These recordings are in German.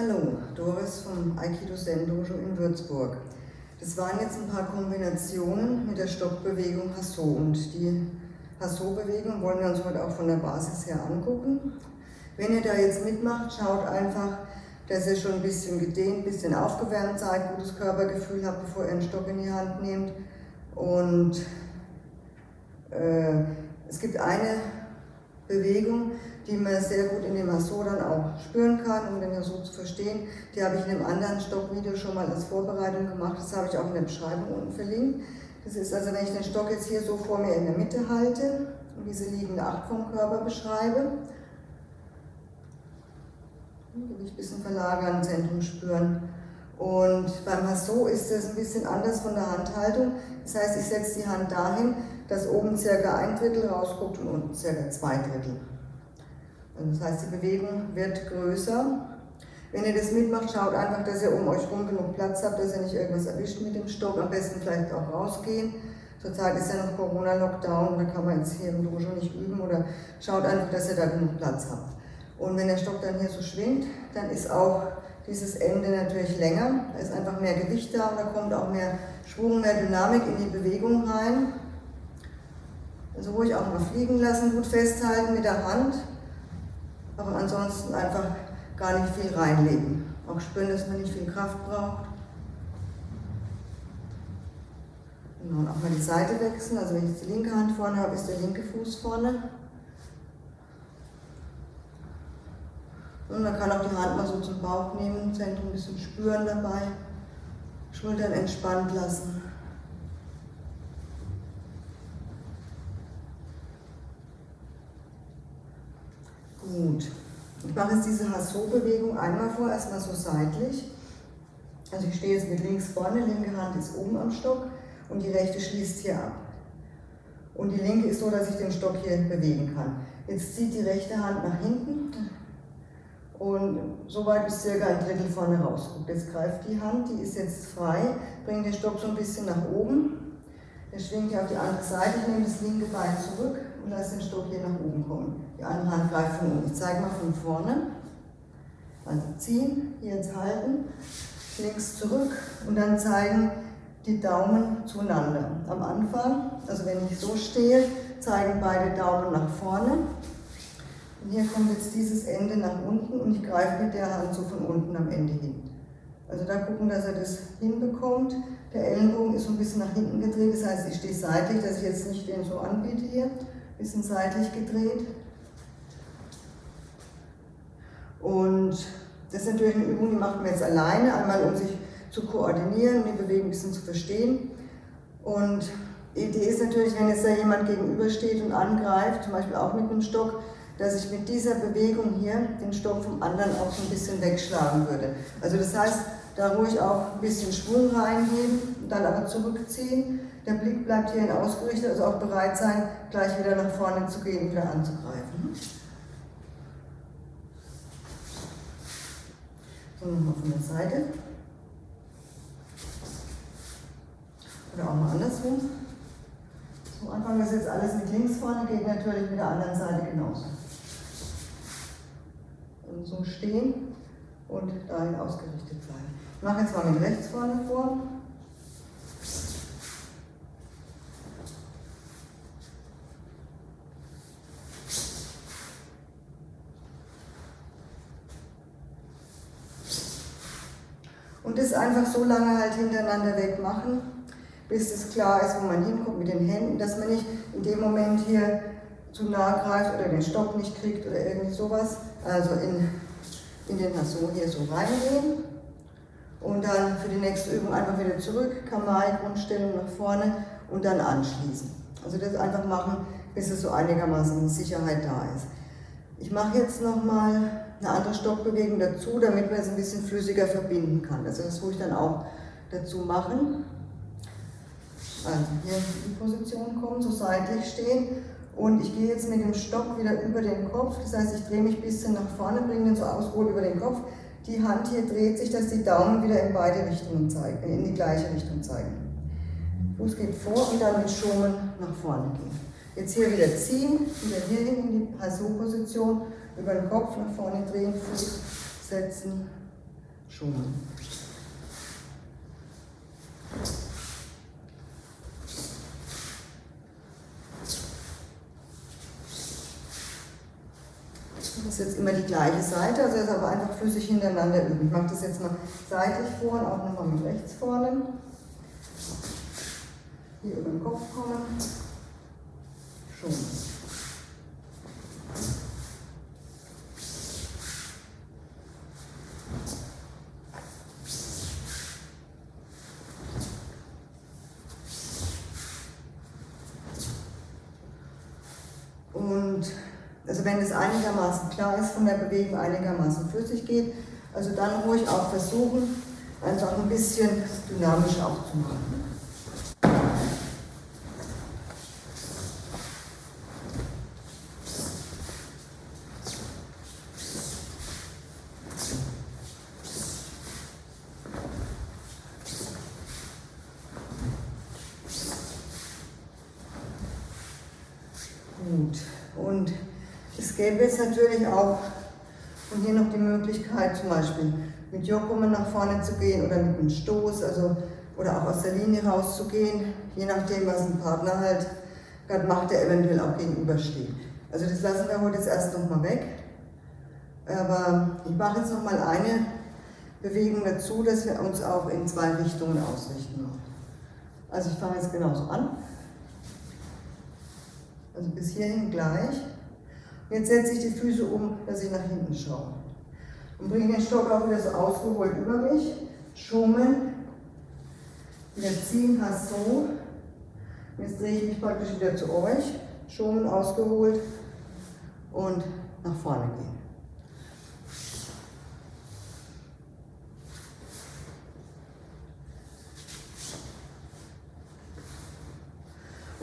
Hallo, Doris vom Aikido Zen Dojo in Würzburg. Das waren jetzt ein paar Kombinationen mit der Stockbewegung Hasso und die Hasso-Bewegung wollen wir uns heute auch von der Basis her angucken. Wenn ihr da jetzt mitmacht, schaut einfach, dass ihr schon ein bisschen gedehnt, ein bisschen aufgewärmt seid, gutes Körpergefühl habt, bevor ihr einen Stock in die Hand nehmt. Und äh, es gibt eine Bewegung, die man sehr gut in dem Hasso dann auch spüren kann, um den Hasso zu verstehen. Die habe ich in einem anderen Stockvideo schon mal als Vorbereitung gemacht. Das habe ich auch in der Beschreibung unten verlinkt. Das ist also, wenn ich den Stock jetzt hier so vor mir in der Mitte halte und diese liegende Acht vom Körper beschreibe, Gewicht ein bisschen verlagern, Zentrum spüren. Und beim Hasso ist das ein bisschen anders von der Handhaltung. Das heißt, ich setze die Hand dahin, dass oben circa ein Drittel rausguckt und unten circa zwei Drittel. Das heißt, die Bewegung wird größer. Wenn ihr das mitmacht, schaut einfach, dass ihr um euch rum genug Platz habt, dass ihr nicht irgendwas erwischt mit dem Stock. Am besten vielleicht auch rausgehen. Zurzeit ist ja noch Corona-Lockdown, da kann man jetzt hier im Dojo nicht üben. Oder schaut einfach, dass ihr da genug Platz habt. Und wenn der Stock dann hier so schwingt, dann ist auch dieses Ende natürlich länger. Da ist einfach mehr Gewicht da und da kommt auch mehr Schwung, mehr Dynamik in die Bewegung rein. Also ruhig auch mal fliegen lassen, gut festhalten mit der Hand, aber ansonsten einfach gar nicht viel reinlegen. Auch spüren, dass man nicht viel Kraft braucht. Genau, und auch mal die Seite wechseln. Also wenn ich jetzt die linke Hand vorne habe, ist der linke Fuß vorne. Und man kann auch die Hand mal so zum Bauch nehmen, Zentrum ein bisschen spüren dabei. Schultern entspannt lassen. Gut. Ich mache jetzt diese Hasso-Bewegung einmal vor, erstmal so seitlich. Also ich stehe jetzt mit links vorne, linke Hand ist oben am Stock und die rechte schließt hier ab. Und die linke ist so, dass ich den Stock hier bewegen kann. Jetzt zieht die rechte Hand nach hinten und so weit bis circa ein Drittel vorne rausguckt. Jetzt greift die Hand, die ist jetzt frei, bringt den Stock so ein bisschen nach oben. Der schwingt hier auf die andere Seite, ich nehme das linke Bein zurück und lasse den Stock hier nach oben kommen. Die andere Hand greift von unten. Ich zeige mal von vorne. Also ziehen, hier jetzt halten, links zurück und dann zeigen die Daumen zueinander. Am Anfang, also wenn ich so stehe, zeigen beide Daumen nach vorne. Und hier kommt jetzt dieses Ende nach unten und ich greife mit der Hand so von unten am Ende hin. Also da gucken, dass er das hinbekommt. Der Ellenbogen ist so ein bisschen nach hinten gedreht, das heißt, ich stehe seitlich, dass ich jetzt nicht den so anbiete hier, bisschen seitlich gedreht. Und das ist natürlich eine Übung, die macht man jetzt alleine, einmal um sich zu koordinieren, die Bewegung ein bisschen zu verstehen. Und die Idee ist natürlich, wenn jetzt da jemand gegenübersteht und angreift, zum Beispiel auch mit einem Stock, dass ich mit dieser Bewegung hier den Stock vom anderen auch so ein bisschen wegschlagen würde. Also das heißt, da ruhig auch ein bisschen Schwung reingeben, dann aber zurückziehen. Der Blick bleibt hierhin ausgerichtet, also auch bereit sein, gleich wieder nach vorne zu gehen und wieder anzugreifen. So, nochmal von der Seite. Oder auch mal andersrum. So, Anfang ist jetzt alles mit links vorne, geht natürlich mit der anderen Seite genauso. Und so stehen und dahin ausgerichtet sein. Ich mache jetzt mal mit rechts vorne vor. Und das einfach so lange halt hintereinander weg machen, bis es klar ist, wo man hinkommt mit den Händen, dass man nicht in dem Moment hier zu nah greift oder den Stock nicht kriegt oder irgendwie sowas. Also in, in den Hasso hier so reingehen und dann für die nächste Übung einfach wieder zurück, Kamai, Grundstellung nach vorne und dann anschließen. Also das einfach machen, bis es so einigermaßen Sicherheit da ist. Ich mache jetzt nochmal eine andere Stockbewegung dazu, damit man es ein bisschen flüssiger verbinden kann. Also das ruhig dann auch dazu machen. Also hier in die Position kommen, so seitlich stehen und ich gehe jetzt mit dem Stock wieder über den Kopf, das heißt, ich drehe mich ein bisschen nach vorne, bringe den so ausgeholt über den Kopf. Die Hand hier dreht sich, dass die Daumen wieder in beide Richtungen zeigen, in die gleiche Richtung zeigen. Fuß geht vor und dann mit Schonen nach vorne gehen. Jetzt hier wieder ziehen, wieder hier hin in die Hasso-Position, über den Kopf nach vorne drehen, Fuß setzen schummeln. Das ist jetzt immer die gleiche Seite, also ist aber einfach flüssig hintereinander üben. Ich mache das jetzt mal seitlich vor und auch nochmal mit rechts vorne. Hier über den Kopf kommen. Schon. Und also wenn es einigermaßen klar ist von der Bewegung, einigermaßen flüssig geht, also dann ruhig auch versuchen, einfach ein bisschen dynamisch auch zu machen. Gut. Und es gäbe jetzt natürlich auch und hier noch die Möglichkeit, zum Beispiel mit Jokumen nach vorne zu gehen oder mit einem Stoß, also oder auch aus der Linie rauszugehen, je nachdem, was ein Partner halt gerade macht, der eventuell auch gegenübersteht. Also das lassen wir heute jetzt erst nochmal weg. Aber ich mache jetzt nochmal eine Bewegung dazu, dass wir uns auch in zwei Richtungen ausrichten. Also ich fange jetzt genauso an. Also bis hierhin gleich. Jetzt setze ich die Füße um, dass ich nach hinten schaue. Und bringe den Stock auch wieder so ausgeholt über mich. Schummeln. Wieder ziehen, hast so. Jetzt drehe ich mich praktisch wieder zu euch. Schummeln, ausgeholt. Und nach vorne gehen.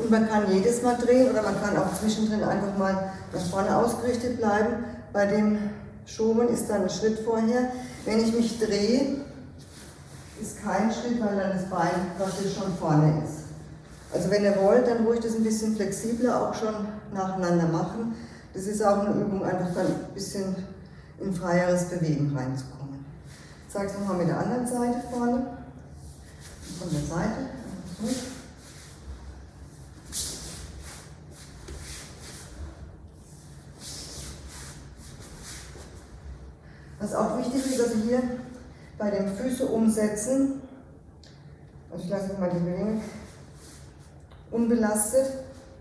Und man kann jedes Mal drehen oder man kann auch zwischendrin einfach mal nach vorne ausgerichtet bleiben. Bei dem Schoben ist dann ein Schritt vorher. Wenn ich mich drehe, ist kein Schritt, weil dann das Bein praktisch schon vorne ist. Also wenn ihr wollt, dann ruhig das ein bisschen flexibler auch schon nacheinander machen. Das ist auch eine Übung, einfach dann ein bisschen in freieres Bewegen reinzukommen. Ich zeige es nochmal mit der anderen Seite vorne. Von der Seite. Was auch wichtig ist, also hier bei den Füßen umsetzen, also ich lasse mal die Bewegung unbelastet,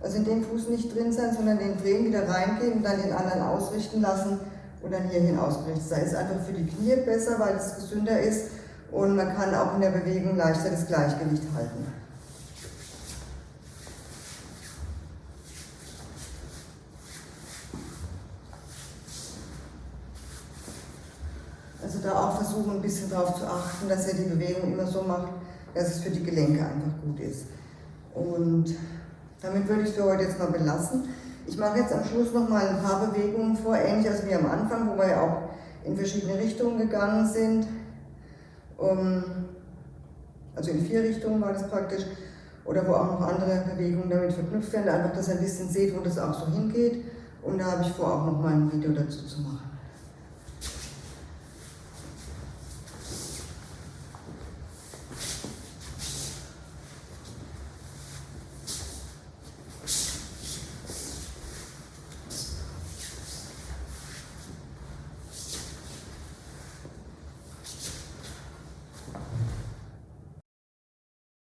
also in dem Fuß nicht drin sein, sondern den drehen, wieder reingehen und dann den anderen ausrichten lassen und dann hierhin ausgerichtet sein. Ist einfach für die Knie besser, weil es gesünder ist und man kann auch in der Bewegung leichter das Gleichgewicht halten. Also da auch versuchen, ein bisschen darauf zu achten, dass er die Bewegung immer so macht, dass es für die Gelenke einfach gut ist. Und damit würde ich es für heute jetzt mal belassen. Ich mache jetzt am Schluss noch mal ein paar Bewegungen vor, ähnlich als wie am Anfang, wo wir ja auch in verschiedene Richtungen gegangen sind. Also in vier Richtungen war das praktisch. Oder wo auch noch andere Bewegungen damit verknüpft werden. Einfach, dass ihr ein bisschen seht, wo das auch so hingeht. Und da habe ich vor, auch noch mal ein Video dazu zu machen.